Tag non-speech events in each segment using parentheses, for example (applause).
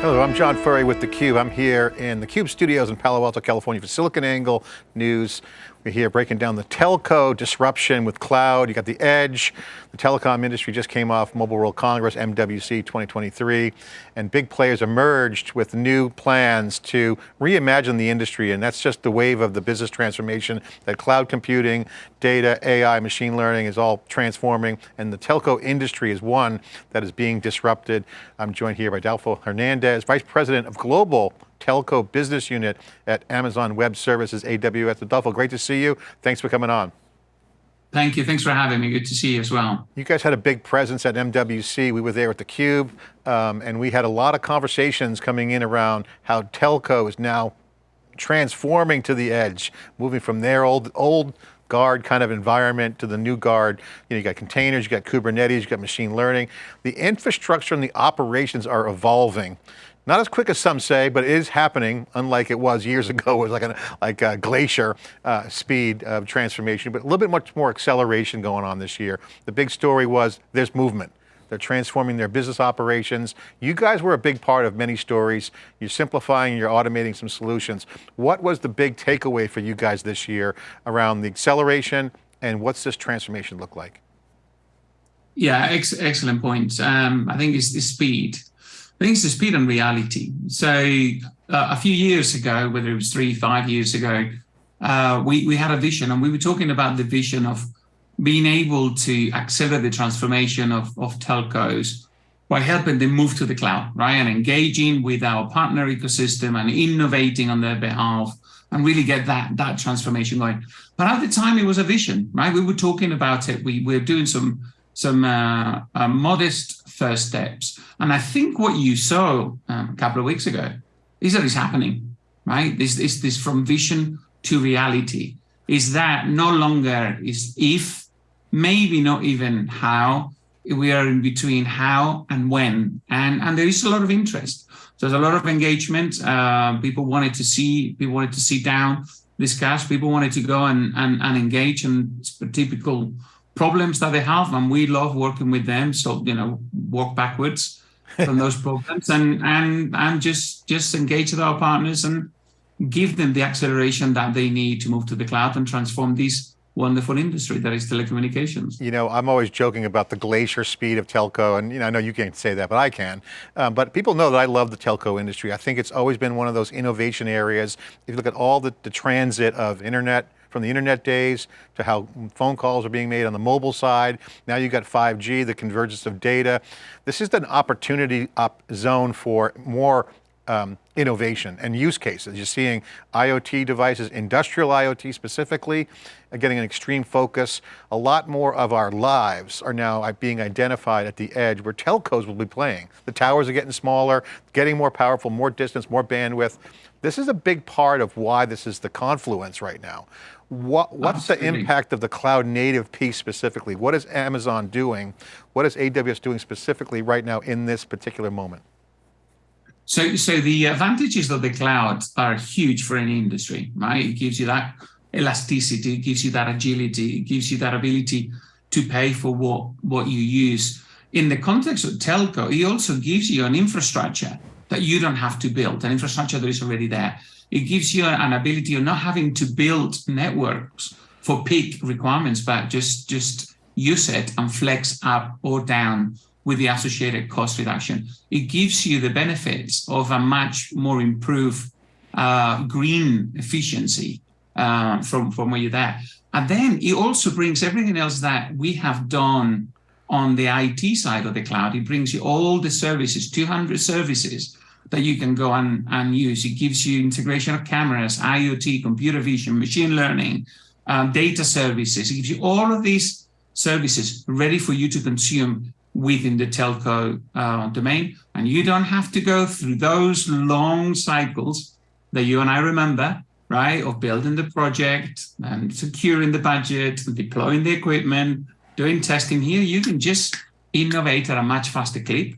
Hello, I'm John Furrier with theCUBE. I'm here in the CUBE studios in Palo Alto, California for SiliconANGLE News. We're here breaking down the telco disruption with cloud. You got the edge. The telecom industry just came off Mobile World Congress, MWC 2023, and big players emerged with new plans to reimagine the industry, and that's just the wave of the business transformation that cloud computing, data, AI, machine learning is all transforming, and the telco industry is one that is being disrupted. I'm joined here by Adolfo Hernandez, Vice President of Global Telco Business Unit at Amazon Web Services, AWS. Adolfo, great to see you. Thanks for coming on. Thank you, thanks for having me. Good to see you as well. You guys had a big presence at MWC. We were there at theCUBE, um, and we had a lot of conversations coming in around how telco is now transforming to the edge, moving from their old, old guard kind of environment to the new guard. You, know, you got containers, you got Kubernetes, you got machine learning. The infrastructure and the operations are evolving. Not as quick as some say, but it is happening, unlike it was years (laughs) ago. It was like a, like a glacier uh, speed of transformation, but a little bit much more acceleration going on this year. The big story was there's movement. They're transforming their business operations. You guys were a big part of many stories. You're simplifying, you're automating some solutions. What was the big takeaway for you guys this year around the acceleration and what's this transformation look like? Yeah, ex excellent point. Um, I think it's the speed. It's the speed and reality. So uh, a few years ago, whether it was three, five years ago, uh, we, we had a vision and we were talking about the vision of being able to accelerate the transformation of, of telcos by helping them move to the cloud, right? And engaging with our partner ecosystem and innovating on their behalf and really get that, that transformation going. But at the time it was a vision, right? We were talking about it. We were doing some, some uh, uh, modest first steps. And I think what you saw um, a couple of weeks ago is that it's happening, right? This, this, this from vision to reality is that no longer is if, maybe not even how, we are in between how and when, and, and there is a lot of interest. So there's a lot of engagement. Uh, people wanted to see, people wanted to sit down, discuss, people wanted to go and, and, and engage in typical problems that they have. And we love working with them. So, you know, walk backwards from (laughs) those problems and, and, and just, just engage with our partners and give them the acceleration that they need to move to the cloud and transform this wonderful industry that is telecommunications. You know, I'm always joking about the glacier speed of telco, and you know, I know you can't say that, but I can. Um, but people know that I love the telco industry. I think it's always been one of those innovation areas. If you look at all the, the transit of internet, from the internet days to how phone calls are being made on the mobile side. Now you've got 5G, the convergence of data. This is an opportunity up zone for more um, innovation and use cases. You're seeing IoT devices, industrial IoT specifically, uh, getting an extreme focus. A lot more of our lives are now being identified at the edge where telcos will be playing. The towers are getting smaller, getting more powerful, more distance, more bandwidth. This is a big part of why this is the confluence right now. What, oh, what's the impact of the cloud native piece specifically? What is Amazon doing? What is AWS doing specifically right now in this particular moment? So, so the advantages of the cloud are huge for any industry, right? It gives you that elasticity, it gives you that agility, it gives you that ability to pay for what, what you use. In the context of telco, it also gives you an infrastructure that you don't have to build, an infrastructure that is already there. It gives you an ability of not having to build networks for peak requirements, but just, just use it and flex up or down with the associated cost reduction. It gives you the benefits of a much more improved uh, green efficiency uh, from, from where you're there. And then it also brings everything else that we have done on the IT side of the cloud. It brings you all the services, 200 services that you can go and, and use. It gives you integration of cameras, IoT, computer vision, machine learning, uh, data services. It gives you all of these services ready for you to consume within the telco uh, domain. And you don't have to go through those long cycles that you and I remember, right, of building the project and securing the budget, deploying the equipment, doing testing here. You can just innovate at a much faster clip.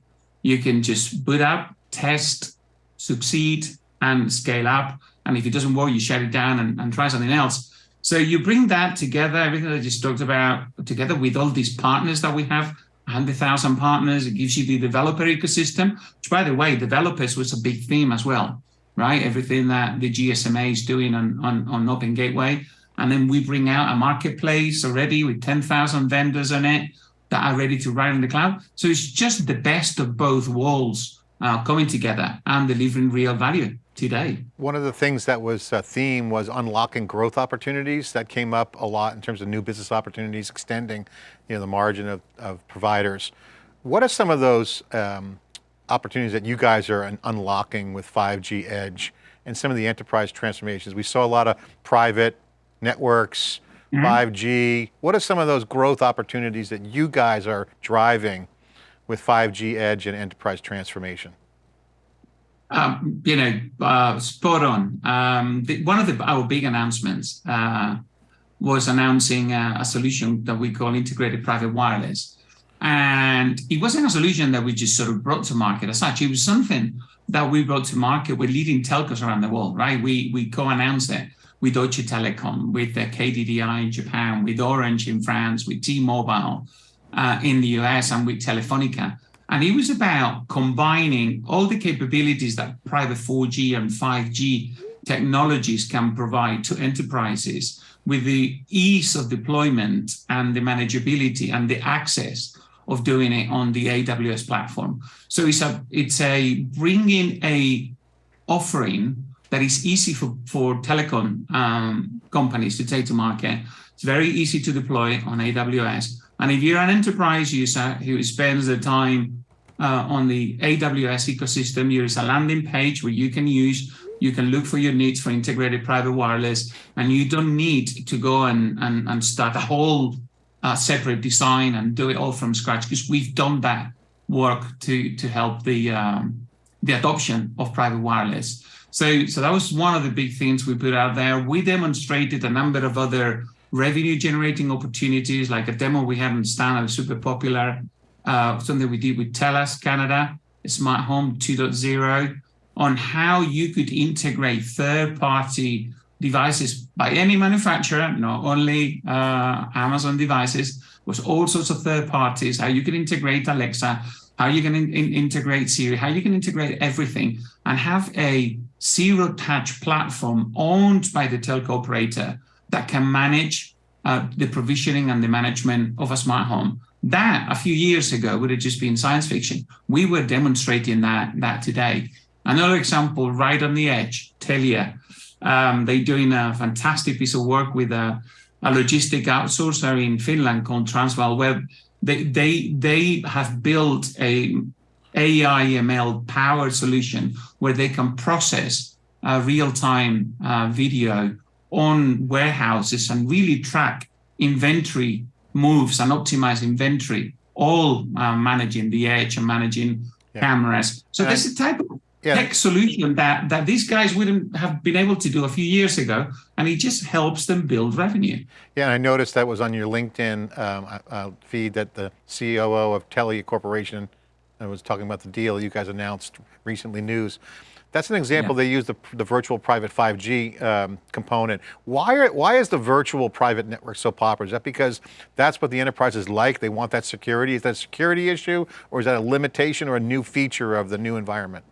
You can just boot up, test, succeed, and scale up. And if it doesn't work, you shut it down and, and try something else. So you bring that together, everything I just talked about, together with all these partners that we have, 100,000 partners. It gives you the developer ecosystem, which, by the way, developers was a big theme as well, right? Everything that the GSMA is doing on, on, on Open Gateway. And then we bring out a marketplace already with 10,000 vendors on it that are ready to ride in the cloud. So it's just the best of both worlds uh, coming together and delivering real value today. One of the things that was a theme was unlocking growth opportunities. That came up a lot in terms of new business opportunities, extending you know, the margin of, of providers. What are some of those um, opportunities that you guys are unlocking with 5G Edge and some of the enterprise transformations? We saw a lot of private networks, mm -hmm. 5G. What are some of those growth opportunities that you guys are driving with 5G Edge and enterprise transformation? Um, you know, uh, spot on. Um, the, one of the, our big announcements uh, was announcing a, a, solution that we call integrated private wireless. And it wasn't a solution that we just sort of brought to market as such. It was something that we brought to market with leading telcos around the world, right? We, we co-announced it with Deutsche Telekom, with the KDDI in Japan, with Orange in France, with T-Mobile uh, in the US, and with Telefonica. And it was about combining all the capabilities that private 4G and 5G technologies can provide to enterprises with the ease of deployment and the manageability and the access of doing it on the AWS platform. So it's a it's a bringing a offering that is easy for, for telecom um, companies to take to market. It's very easy to deploy on AWS. And if you're an enterprise user who spends the time uh, on the AWS ecosystem, there is a landing page where you can use, you can look for your needs for integrated private wireless, and you don't need to go and, and, and start a whole uh, separate design and do it all from scratch, because we've done that work to, to help the, um, the adoption of private wireless. So, so that was one of the big things we put out there. We demonstrated a number of other revenue generating opportunities, like a demo we had in Stan, super popular, uh, something we did with TELUS Canada, Smart Home 2.0, on how you could integrate third-party devices by any manufacturer, not only uh, Amazon devices, was all sorts of third parties, how you can integrate Alexa, how you can in integrate Siri, how you can integrate everything and have a zero touch platform owned by the telco operator that can manage uh, the provisioning and the management of a smart home. That a few years ago would have just been science fiction. We were demonstrating that, that today. Another example, right on the edge, Telia. Um, they're doing a fantastic piece of work with a, a logistic outsourcer in Finland called Transval where They, they, they have built a AI ML powered solution where they can process uh, real-time uh, video on warehouses and really track inventory moves and optimize inventory, all uh, managing the edge and managing yeah. cameras. So and this is a type of yeah. tech solution that, that these guys wouldn't have been able to do a few years ago, and it just helps them build revenue. Yeah, and I noticed that was on your LinkedIn um, uh, uh feed that the COO of Telia Corporation uh, was talking about the deal you guys announced recently news. That's an example, yeah. they use the, the virtual private 5G um, component. Why, are, why is the virtual private network so popular? Is that because that's what the enterprises like? They want that security? Is that a security issue or is that a limitation or a new feature of the new environment?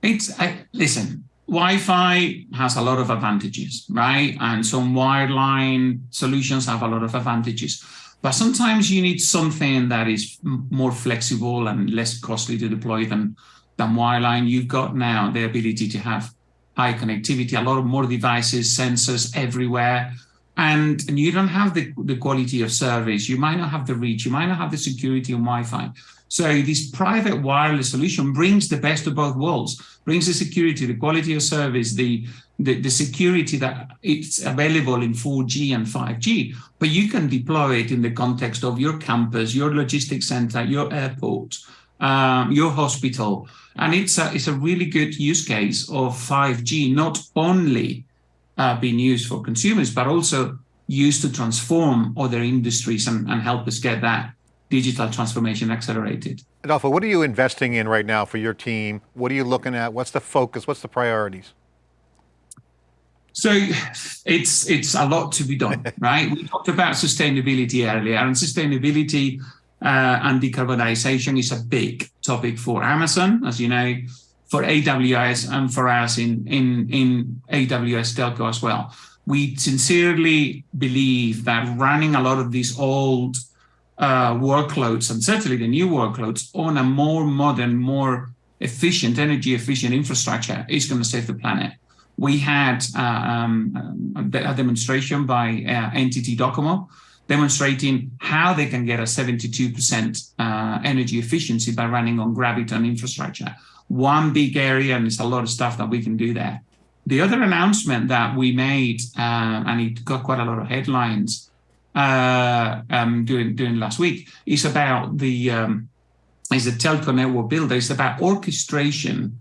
It's, I, listen, Wi-Fi has a lot of advantages, right? And some wireline solutions have a lot of advantages. But sometimes you need something that is more flexible and less costly to deploy than than wireline, you've got now the ability to have high connectivity, a lot of more devices, sensors everywhere. And, and you don't have the, the quality of service. You might not have the reach. You might not have the security on Wi-Fi. So this private wireless solution brings the best of both worlds, brings the security, the quality of service, the, the, the security that it's available in 4G and 5G, but you can deploy it in the context of your campus, your logistics center, your airport, um, your hospital. And it's a, it's a really good use case of 5G, not only uh, being used for consumers, but also used to transform other industries and, and help us get that digital transformation accelerated. Adolfo, what are you investing in right now for your team? What are you looking at? What's the focus? What's the priorities? So it's it's a lot to be done, (laughs) right? We talked about sustainability earlier, and sustainability uh, and decarbonization is a big topic for Amazon, as you know, for AWS and for us in, in, in AWS Telco as well. We sincerely believe that running a lot of these old uh, workloads and certainly the new workloads on a more modern, more efficient, energy efficient infrastructure is going to save the planet. We had uh, um, a demonstration by uh, NTT Docomo demonstrating how they can get a 72% uh, energy efficiency by running on Graviton infrastructure. One big area, and it's a lot of stuff that we can do there. The other announcement that we made, uh, and it got quite a lot of headlines uh, um, during, during last week, is about the um, is the telco network builder. It's about orchestration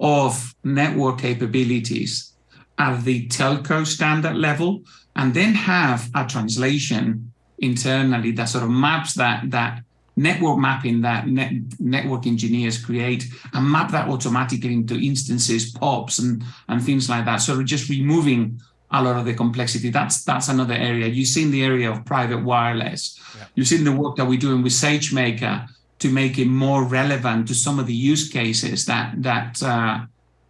of network capabilities at the telco standard level and then have a translation internally that sort of maps that that network mapping that net, network engineers create and map that automatically into instances, POPs, and and things like that. So just removing a lot of the complexity. That's that's another area. You've seen the area of private wireless. Yeah. You've seen the work that we're doing with SageMaker to make it more relevant to some of the use cases that that uh,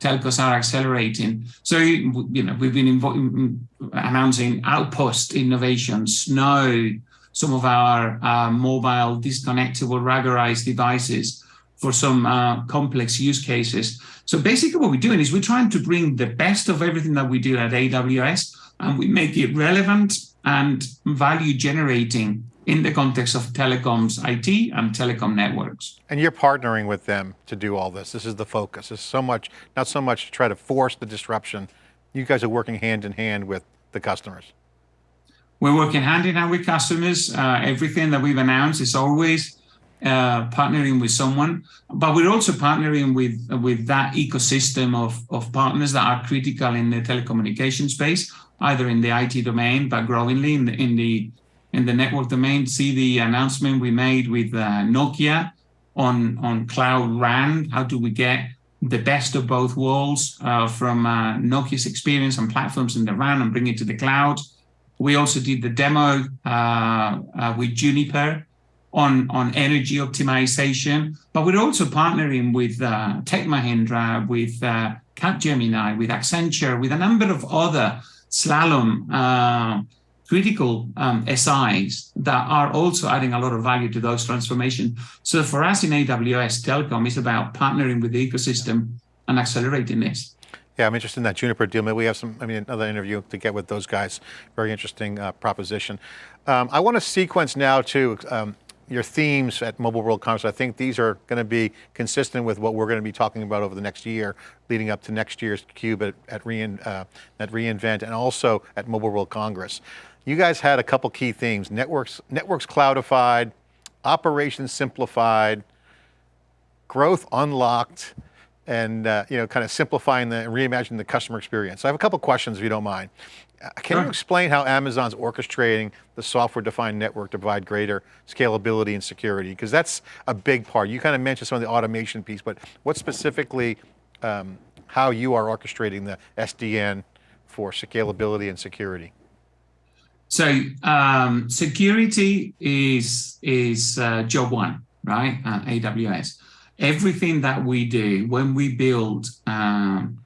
telcos are accelerating. So, you know, we've been announcing Outpost innovations, Snow, some of our uh, mobile disconnectable ruggedized devices for some uh, complex use cases. So basically what we're doing is we're trying to bring the best of everything that we do at AWS and we make it relevant and value generating in the context of telecoms IT and telecom networks. And you're partnering with them to do all this. This is the focus. It's so much, not so much to try to force the disruption. You guys are working hand in hand with the customers. We're working hand in hand with customers. Uh, everything that we've announced is always uh, partnering with someone, but we're also partnering with with that ecosystem of, of partners that are critical in the telecommunication space, either in the IT domain, but growingly in the, in the in the network domain, see the announcement we made with uh, Nokia on, on Cloud RAN. How do we get the best of both worlds uh, from uh, Nokia's experience and platforms in the RAN and bring it to the cloud? We also did the demo uh, with Juniper on, on energy optimization, but we're also partnering with uh, Tech Mahindra, with uh, Capgemini, with Accenture, with a number of other Slalom critical um, SIs that are also adding a lot of value to those transformations. So for us in AWS Telecom, it's about partnering with the ecosystem and accelerating this. Yeah, I'm interested in that Juniper deal. Maybe we have some, I mean, another interview to get with those guys. Very interesting uh, proposition. Um, I want to sequence now to um, your themes at Mobile World Congress. I think these are going to be consistent with what we're going to be talking about over the next year, leading up to next year's Cube at, at, Rein, uh, at reInvent and also at Mobile World Congress you guys had a couple key themes, networks, networks cloudified, operations simplified, growth unlocked, and uh, you know, kind of simplifying the, reimagining the customer experience. So I have a couple questions if you don't mind. Uh, can sure. you explain how Amazon's orchestrating the software-defined network to provide greater scalability and security? Because that's a big part. You kind of mentioned some of the automation piece, but what specifically, um, how you are orchestrating the SDN for scalability and security? So um, security is is uh, job one, right? Uh, AWS. Everything that we do when we build um,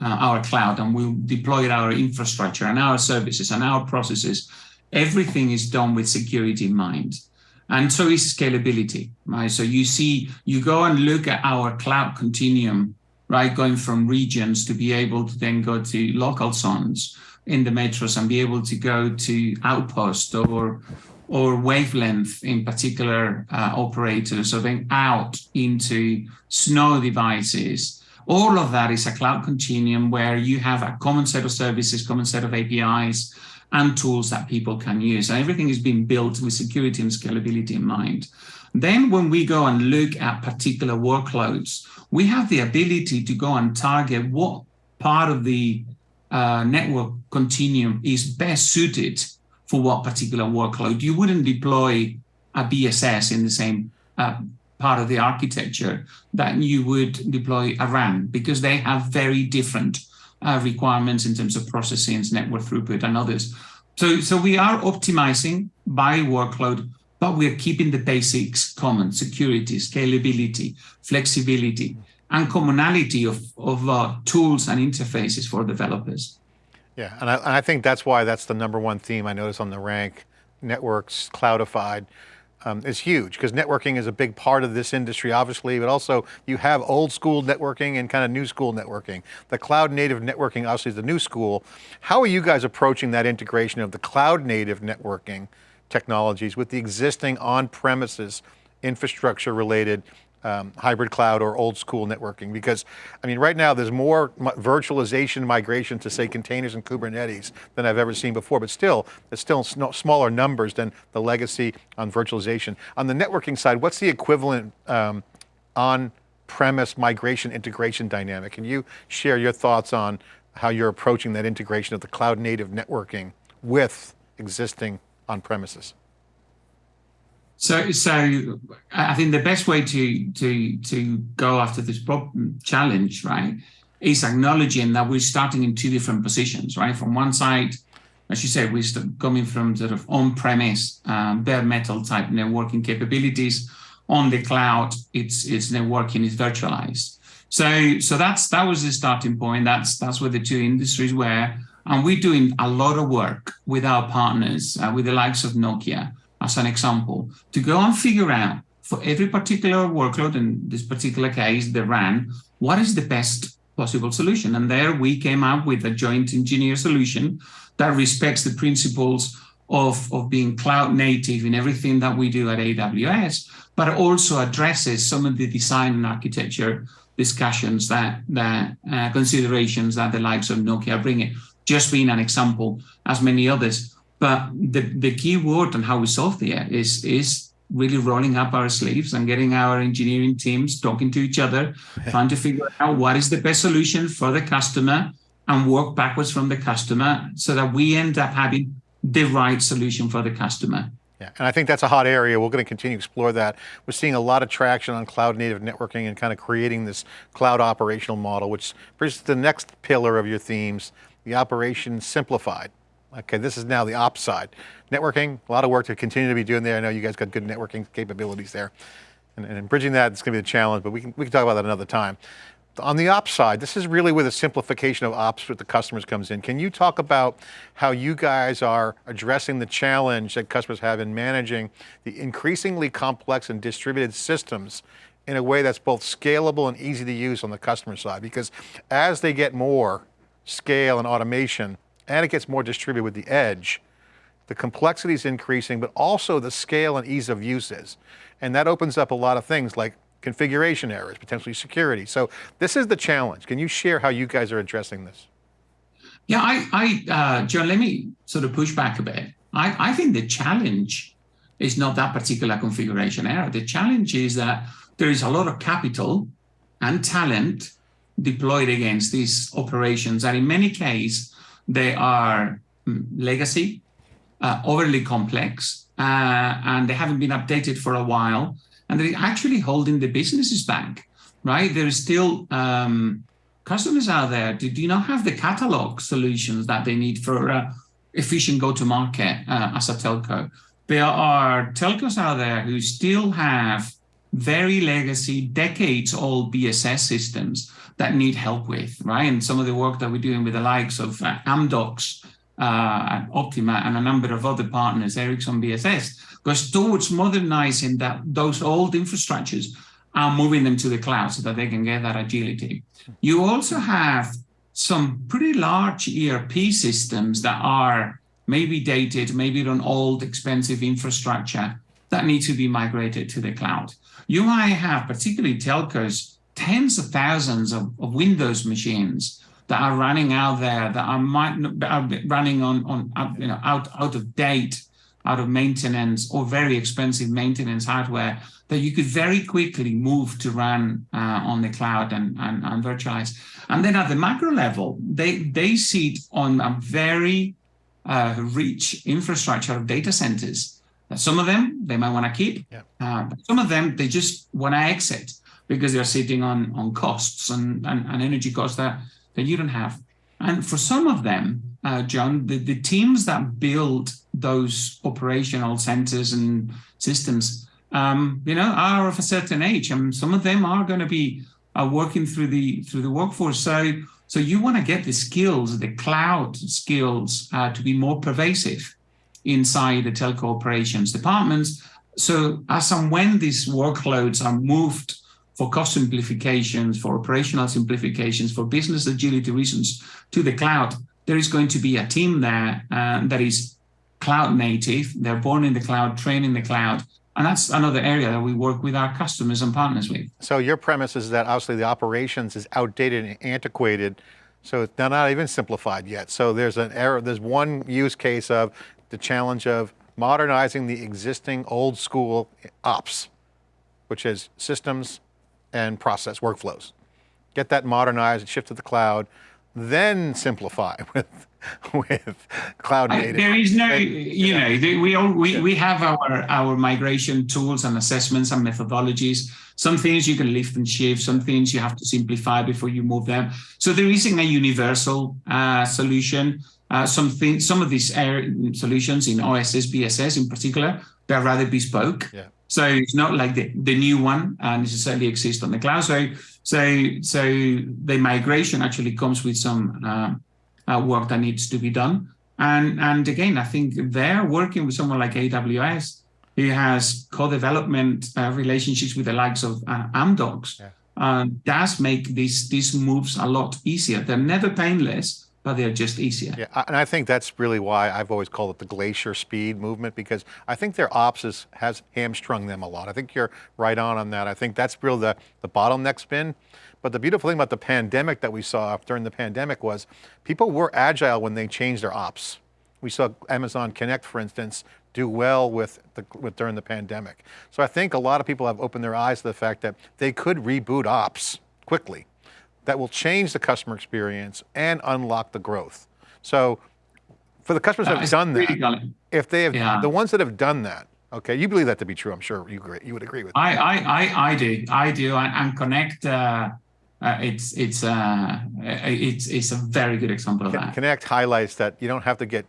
uh, our cloud and we deploy our infrastructure and our services and our processes, everything is done with security in mind. And so is scalability, right? So you see, you go and look at our cloud continuum, right? Going from regions to be able to then go to local zones in the metros and be able to go to outpost or or wavelength in particular uh, operators or then out into snow devices. All of that is a cloud continuum where you have a common set of services common set of apis and tools that people can use. And everything is being built with security and scalability in mind. Then when we go and look at particular workloads we have the ability to go and target what part of the uh, network continuum is best suited for what particular workload. You wouldn't deploy a BSS in the same uh, part of the architecture that you would deploy a RAN because they have very different uh, requirements in terms of processing, network throughput, and others. So, so we are optimizing by workload, but we're keeping the basics common, security, scalability, flexibility, and commonality of, of uh, tools and interfaces for developers. Yeah, and I, and I think that's why that's the number one theme I notice on the rank, networks, cloudified, um, is huge because networking is a big part of this industry, obviously, but also you have old school networking and kind of new school networking. The cloud native networking obviously is the new school. How are you guys approaching that integration of the cloud native networking technologies with the existing on-premises infrastructure related um, hybrid cloud or old school networking? Because, I mean, right now there's more virtualization migration to say containers and Kubernetes than I've ever seen before, but still, there's still smaller numbers than the legacy on virtualization. On the networking side, what's the equivalent um, on premise migration integration dynamic? Can you share your thoughts on how you're approaching that integration of the cloud native networking with existing on premises? So, so I think the best way to to to go after this problem challenge, right, is acknowledging that we're starting in two different positions, right? From one side, as you said, we're coming from sort of on-premise, um, bare metal type networking capabilities. On the cloud, it's it's networking is virtualized. So, so that's that was the starting point. That's that's where the two industries were, and we're doing a lot of work with our partners, uh, with the likes of Nokia as an example, to go and figure out for every particular workload, in this particular case, the RAN, what is the best possible solution? And there we came up with a joint engineer solution that respects the principles of, of being cloud native in everything that we do at AWS, but also addresses some of the design and architecture discussions that, that uh, considerations that the likes of Nokia bring it. Just being an example, as many others. But the, the key word and how we solve it is, is really rolling up our sleeves and getting our engineering teams talking to each other, trying to figure out what is the best solution for the customer and work backwards from the customer so that we end up having the right solution for the customer. Yeah, and I think that's a hot area. We're going to continue to explore that. We're seeing a lot of traction on cloud native networking and kind of creating this cloud operational model, which brings the next pillar of your themes, the operation simplified. Okay, this is now the ops side. Networking, a lot of work to continue to be doing there. I know you guys got good networking capabilities there. And, and bridging that, it's going to be a challenge, but we can, we can talk about that another time. On the ops side, this is really where the simplification of ops with the customers comes in. Can you talk about how you guys are addressing the challenge that customers have in managing the increasingly complex and distributed systems in a way that's both scalable and easy to use on the customer side? Because as they get more scale and automation, and it gets more distributed with the edge, the complexity is increasing, but also the scale and ease of use is. And that opens up a lot of things like configuration errors, potentially security. So this is the challenge. Can you share how you guys are addressing this? Yeah, I, I uh, John, let me sort of push back a bit. I, I think the challenge is not that particular configuration error. The challenge is that there is a lot of capital and talent deployed against these operations. And in many cases, they are mm, legacy, uh, overly complex, uh, and they haven't been updated for a while. And they're actually holding the businesses back, right? There is still um, customers out there do, do not have the catalog solutions that they need for uh, efficient go-to-market uh, as a telco. There are telcos out there who still have very legacy, decades old BSS systems that need help with, right? And some of the work that we're doing with the likes of uh, Amdocs, uh, Optiva, and a number of other partners, Ericsson BSS, goes towards modernizing that those old infrastructures and moving them to the cloud so that they can get that agility. You also have some pretty large ERP systems that are maybe dated, maybe on old, expensive infrastructure that need to be migrated to the cloud. You might have, particularly telcos, tens of thousands of, of Windows machines that are running out there that are, might, are running on, on you know, out, out of date, out of maintenance or very expensive maintenance hardware that you could very quickly move to run uh, on the cloud and, and, and virtualize. And then at the macro level, they, they sit on a very uh, rich infrastructure of data centers some of them they might want to keep, yeah. uh, some of them they just want to exit because they're sitting on on costs and, and, and energy costs that, that you don't have. And for some of them, uh, John, the, the teams that build those operational centers and systems, um, you know, are of a certain age, and some of them are going to be uh, working through the through the workforce. So, so you want to get the skills, the cloud skills, uh, to be more pervasive inside the telco operations departments. So, as and when these workloads are moved for cost simplifications, for operational simplifications, for business agility reasons to the cloud, there is going to be a team there uh, that is cloud native. They're born in the cloud, trained in the cloud. And that's another area that we work with our customers and partners with. So your premise is that obviously the operations is outdated and antiquated, so it's not even simplified yet. So there's an error, there's one use case of the challenge of modernizing the existing old school ops, which is systems and process workflows. Get that modernized, shift to the cloud, then simplify (laughs) with with cloud native. there is no, you know, we all we, we have our our migration tools and assessments and methodologies. Some things you can lift and shift, some things you have to simplify before you move them. So there isn't a universal uh, solution. Uh, some things, some of these solutions in OSS, BSS in particular, they're rather bespoke. Yeah. So it's not like the, the new one uh, necessarily exists on the cloud. So so so the migration actually comes with some uh, uh, work that needs to be done. And and again, I think they're working with someone like AWS, who has co-development uh, relationships with the likes of uh, Amdocs. Yeah. Uh, does make these these moves a lot easier. They're never painless, but they're just easier. Yeah, and I think that's really why I've always called it the glacier speed movement because I think their ops is, has hamstrung them a lot. I think you're right on on that. I think that's really the, the bottleneck's been. But the beautiful thing about the pandemic that we saw during the pandemic was people were agile when they changed their ops. We saw Amazon Connect, for instance, do well with, the, with during the pandemic. So I think a lot of people have opened their eyes to the fact that they could reboot ops quickly that will change the customer experience and unlock the growth. So for the customers that have done that, if they have, yeah. the ones that have done that, okay, you believe that to be true, I'm sure you, agree, you would agree with I, I, I, I do, I do, and, and Connect, uh, uh, it's it's uh, it's it's a very good example of that. Connect highlights that you don't have to get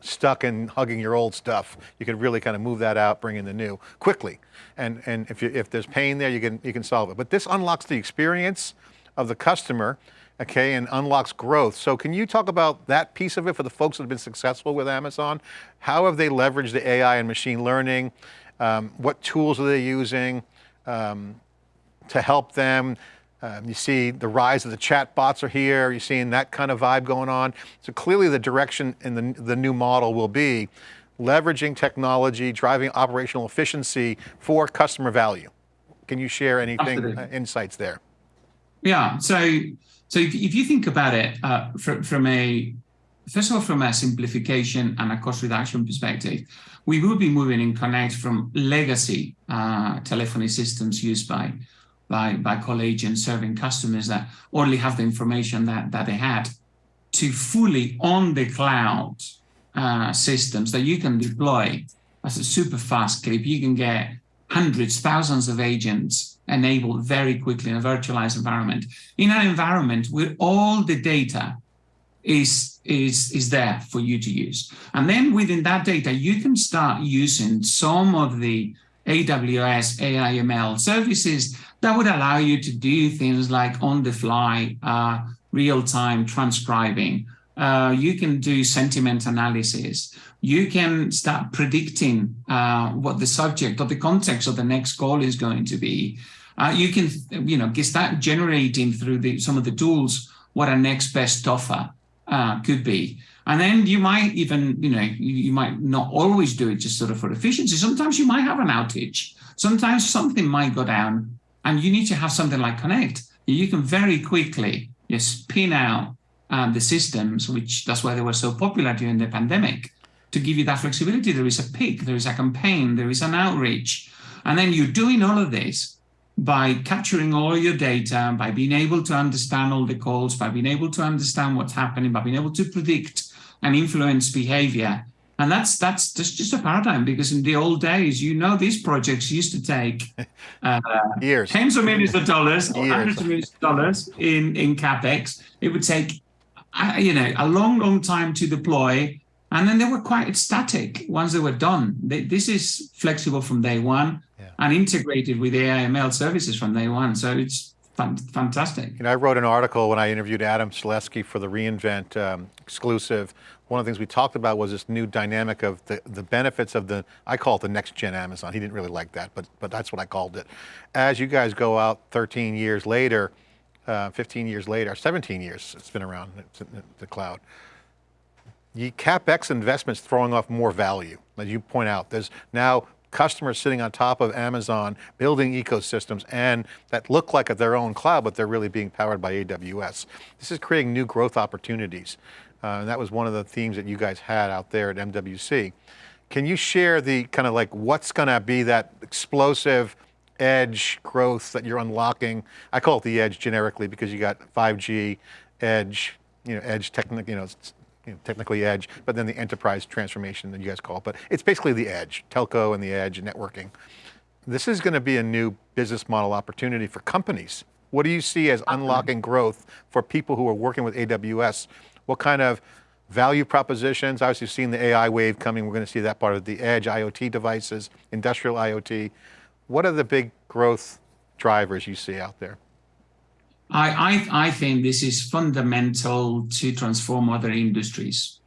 stuck in hugging your old stuff. You can really kind of move that out, bring in the new quickly. And and if you, if there's pain there, you can you can solve it. But this unlocks the experience of the customer, okay, and unlocks growth. So can you talk about that piece of it for the folks that have been successful with Amazon? How have they leveraged the AI and machine learning? Um, what tools are they using um, to help them? Um, you see the rise of the chat bots are here. You're seeing that kind of vibe going on. So clearly the direction in the, the new model will be leveraging technology, driving operational efficiency for customer value. Can you share anything, uh, insights there? Yeah. So, so if, if you think about it uh, from, from a first of all, from a simplification and a cost reduction perspective, we will be moving in Connect from legacy uh, telephony systems used by by by call agents serving customers that only have the information that that they had to fully on the cloud uh, systems that you can deploy as a super fast clip. You can get hundreds, thousands of agents enabled very quickly in a virtualized environment. In an environment where all the data is, is, is there for you to use. And then within that data, you can start using some of the AWS AIML services that would allow you to do things like on the fly, uh, real time transcribing. Uh, you can do sentiment analysis you can start predicting uh, what the subject or the context of the next call is going to be. Uh, you can, you know, start generating through the, some of the tools what a next best offer uh, could be. And then you might even, you know, you, you, might not always do it just sort of for efficiency. Sometimes you might have an outage. Sometimes something might go down and you need to have something like Connect. You can very quickly just pin out um, the systems, which that's why they were so popular during the pandemic to give you that flexibility. There is a pick, there is a campaign, there is an outreach. And then you're doing all of this by capturing all your data, by being able to understand all the calls, by being able to understand what's happening, by being able to predict and influence behavior. And that's that's just, just a paradigm because in the old days, you know, these projects used to take (laughs) uh, years, tens of millions of dollars, or hundreds of millions of dollars in, in capex. It would take you know, a long, long time to deploy. And then they were quite static once they were done. They, this is flexible from day one yeah. and integrated with AI/ML services from day one. So it's fantastic. You know, I wrote an article when I interviewed Adam Selipsky for the reInvent um, exclusive. One of the things we talked about was this new dynamic of the, the benefits of the, I call it the next gen Amazon. He didn't really like that, but, but that's what I called it. As you guys go out 13 years later, uh, 15 years later, 17 years it's been around, the cloud. The CapEx investments throwing off more value. As you point out, there's now customers sitting on top of Amazon, building ecosystems, and that look like their own cloud, but they're really being powered by AWS. This is creating new growth opportunities. Uh, and that was one of the themes that you guys had out there at MWC. Can you share the kind of like, what's going to be that explosive edge growth that you're unlocking? I call it the edge generically because you got 5G, edge, you know, edge technically, you know, you know, technically edge, but then the enterprise transformation that you guys call it. But it's basically the edge, telco and the edge and networking. This is going to be a new business model opportunity for companies. What do you see as unlocking growth for people who are working with AWS? What kind of value propositions? Obviously you've seen the AI wave coming. We're going to see that part of the edge, IoT devices, industrial IoT. What are the big growth drivers you see out there? I, I, I think this is fundamental to transform other industries.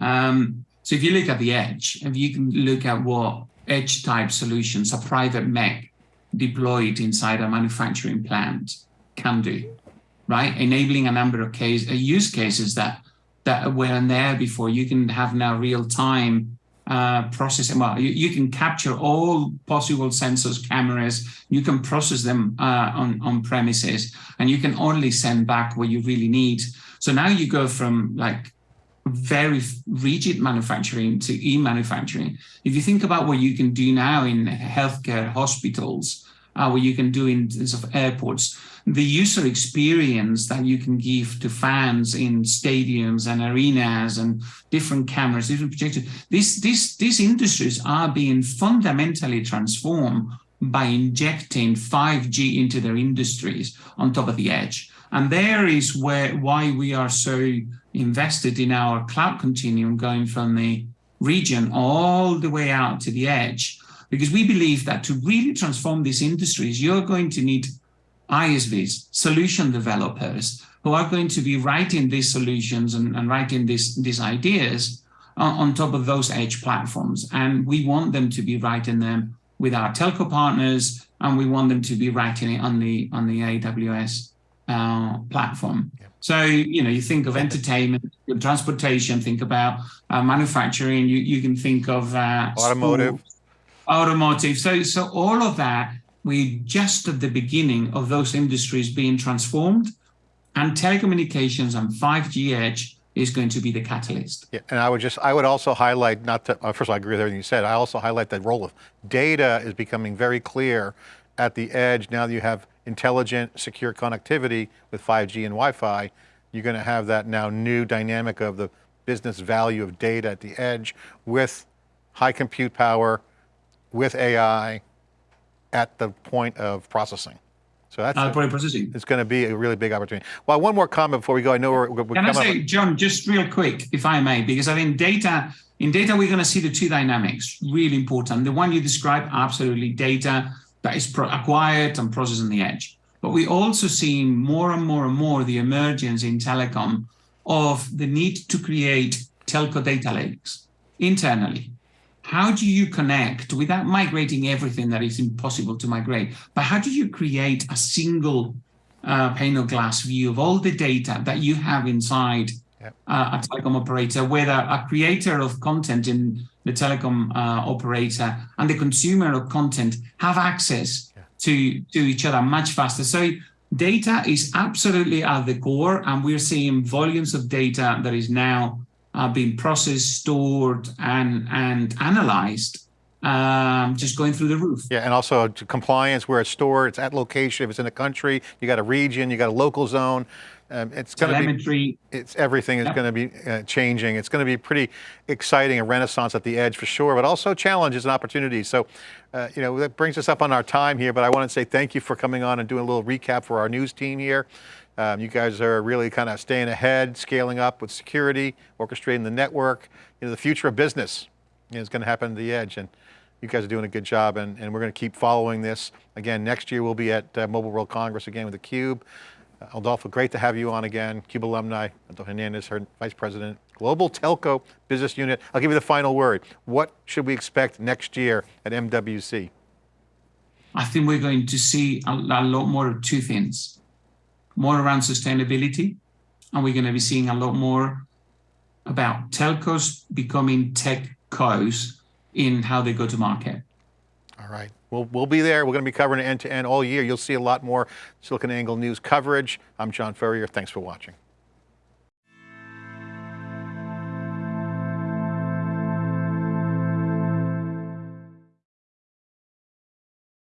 Um, so if you look at the edge, if you can look at what edge type solutions, a private MEC deployed inside a manufacturing plant can do, right? Enabling a number of case, uh, use cases that, that weren't there before. You can have now real time uh, processing. Well, you, you, can capture all possible sensors, cameras, you can process them uh, on, on premises, and you can only send back what you really need. So now you go from like very rigid manufacturing to e-manufacturing. If you think about what you can do now in healthcare hospitals, uh, what you can do in terms of airports, the user experience that you can give to fans in stadiums and arenas and different cameras, different projectors, these, these, these industries are being fundamentally transformed by injecting 5G into their industries on top of the edge. And there is where why we are so invested in our cloud continuum going from the region all the way out to the edge, because we believe that to really transform these industries, you're going to need ISVs, solution developers, who are going to be writing these solutions and, and writing these, these ideas on, on, top of those edge platforms. And we want them to be writing them with our telco partners, and we want them to be writing it on the on the AWS uh, platform. Yeah. So, you know, you think of entertainment, transportation, think about uh, manufacturing, you, you can think of uh, automotive. Automotive. So, so all of that we're just at the beginning of those industries being transformed and telecommunications and 5G edge is going to be the catalyst. Yeah, and I would just, I would also highlight, not to, uh, first of all, I agree with everything you said, I also highlight the role of data is becoming very clear at the edge. Now that you have intelligent, secure connectivity with 5G and Wi-Fi, you're going to have that now new dynamic of the business value of data at the edge with high compute power, with AI, at the point of processing. So that's uh, a, processing. It's going to be a really big opportunity. Well, one more comment before we go. I know we're. we're Can I say, John, just real quick, if I may, because I think data in data we're going to see the two dynamics really important. The one you described, absolutely, data that is acquired and processed on the edge. But we also see more and more and more the emergence in telecom of the need to create telco data lakes internally how do you connect without migrating everything that is impossible to migrate? But how do you create a single uh, pane of glass view of all the data that you have inside yep. uh, a telecom operator, whether a creator of content in the telecom uh, operator and the consumer of content have access yeah. to, to each other much faster. So data is absolutely at the core and we're seeing volumes of data that is now are being processed, stored, and and analyzed. Um, just going through the roof. Yeah, and also compliance where it's stored, it's at location, if it's in a country, you got a region, you got a local zone. Um, it's going to be it's everything is going to be uh, changing. It's going to be pretty exciting, a renaissance at the edge for sure, but also challenges and opportunities. So, uh, you know, that brings us up on our time here, but I want to say thank you for coming on and doing a little recap for our news team here. Um, you guys are really kind of staying ahead, scaling up with security, orchestrating the network. You know, the future of business is going to happen at the edge, and you guys are doing a good job, and, and we're going to keep following this. Again, next year we'll be at uh, Mobile World Congress again with theCUBE. Uh, Adolfo, great to have you on again. CUBE alumni, Adolfo Hernandez, her Vice President, Global Telco Business Unit. I'll give you the final word. What should we expect next year at MWC? I think we're going to see a, a lot more of two things more around sustainability, and we're going to be seeing a lot more about telcos becoming tech cos in how they go to market. All right, we'll, we'll be there. We're going to be covering end to end all year. You'll see a lot more SiliconANGLE news coverage. I'm John Furrier. Thanks for watching.